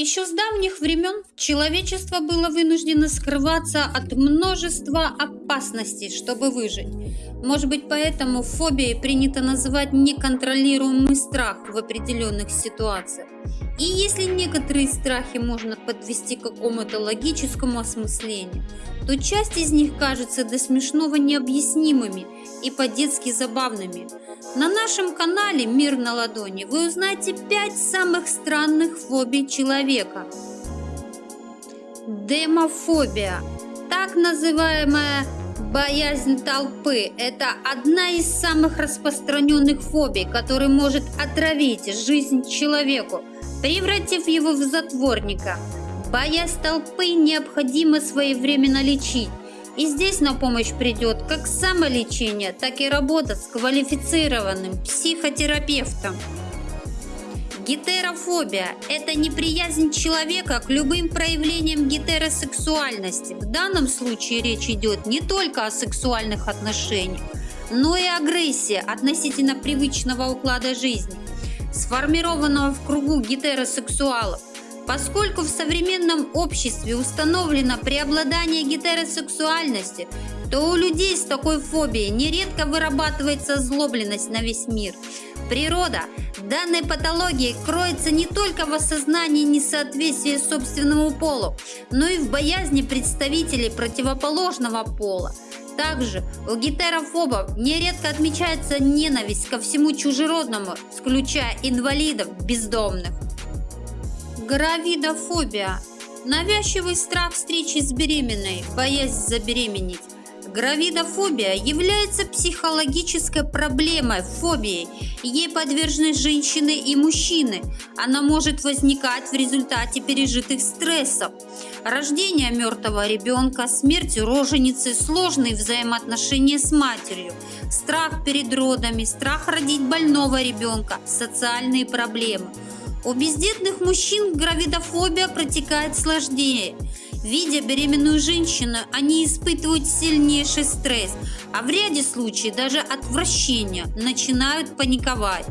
Еще с давних времен человечество было вынуждено скрываться от множества опасностей, чтобы выжить. Может быть, поэтому фобией принято называть неконтролируемый страх в определенных ситуациях. И если некоторые страхи можно подвести к какому-то логическому осмыслению, то часть из них кажется до смешного необъяснимыми и по-детски забавными – на нашем канале «Мир на ладони» вы узнаете 5 самых странных фобий человека. Демофобия. Так называемая боязнь толпы – это одна из самых распространенных фобий, которая может отравить жизнь человеку, превратив его в затворника. Боязнь толпы необходимо своевременно лечить, и здесь на помощь придет как самолечение, так и работа с квалифицированным психотерапевтом. Гетерофобия – это неприязнь человека к любым проявлениям гетеросексуальности. В данном случае речь идет не только о сексуальных отношениях, но и агрессия относительно привычного уклада жизни, сформированного в кругу гетеросексуалов. Поскольку в современном обществе установлено преобладание гетеросексуальности, то у людей с такой фобией нередко вырабатывается злобленность на весь мир. Природа данной патологии кроется не только в осознании несоответствия собственному полу, но и в боязни представителей противоположного пола. Также у гетерофобов нередко отмечается ненависть ко всему чужеродному, включая инвалидов, бездомных. Гравидофобия – навязчивый страх встречи с беременной, боязнь забеременеть. Гравидофобия является психологической проблемой, фобией. Ей подвержены женщины и мужчины. Она может возникать в результате пережитых стрессов. Рождение мертвого ребенка, смерть роженицы, сложные взаимоотношения с матерью, страх перед родами, страх родить больного ребенка, социальные проблемы – у бездетных мужчин гравидофобия протекает сложнее. Видя беременную женщину, они испытывают сильнейший стресс, а в ряде случаев даже отвращение, начинают паниковать.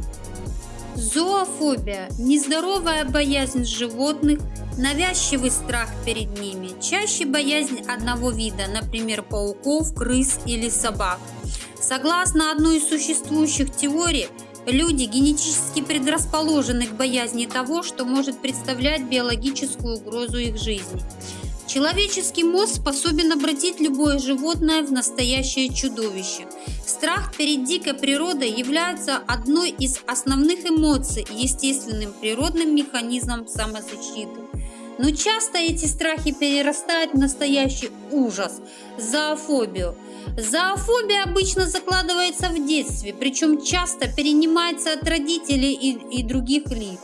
Зоофобия – нездоровая боязнь животных, навязчивый страх перед ними, чаще боязнь одного вида, например, пауков, крыс или собак. Согласно одной из существующих теорий, Люди генетически предрасположены к боязни того, что может представлять биологическую угрозу их жизни. Человеческий мозг способен обратить любое животное в настоящее чудовище. Страх перед дикой природой является одной из основных эмоций естественным природным механизмом самозащиты. Но часто эти страхи перерастают в настоящий ужас, зоофобию. Зоофобия обычно закладывается в детстве, причем часто перенимается от родителей и, и других лиц.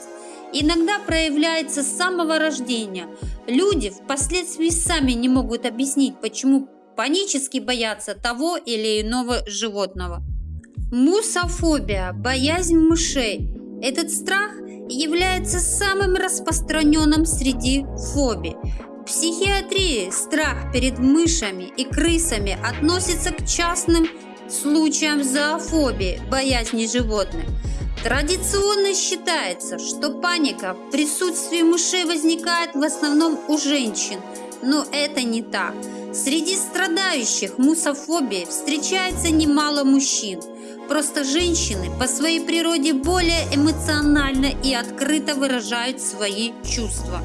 Иногда проявляется с самого рождения. Люди впоследствии сами не могут объяснить, почему панически боятся того или иного животного. Мусофобия – боязнь мышей. Этот страх является самым распространенным среди фобий. В психиатрии страх перед мышами и крысами относится к частным случаям зоофобии, боязни животных. Традиционно считается, что паника в присутствии мышей возникает в основном у женщин, но это не так. Среди страдающих мусофобией встречается немало мужчин – Просто женщины по своей природе более эмоционально и открыто выражают свои чувства.